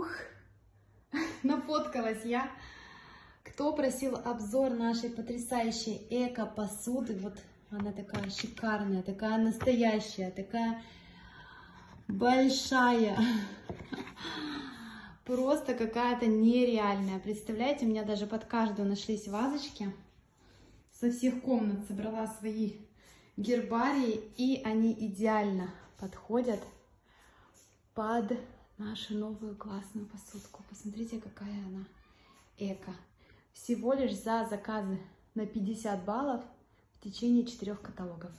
Ух, нафоткалась я. Кто просил обзор нашей потрясающей эко-посуды? Вот она такая шикарная, такая настоящая, такая большая. Просто какая-то нереальная. Представляете, у меня даже под каждую нашлись вазочки. Со всех комнат собрала свои гербарии, и они идеально подходят под нашу новую классную посудку. Посмотрите, какая она эко. Всего лишь за заказы на 50 баллов в течение четырех каталогов.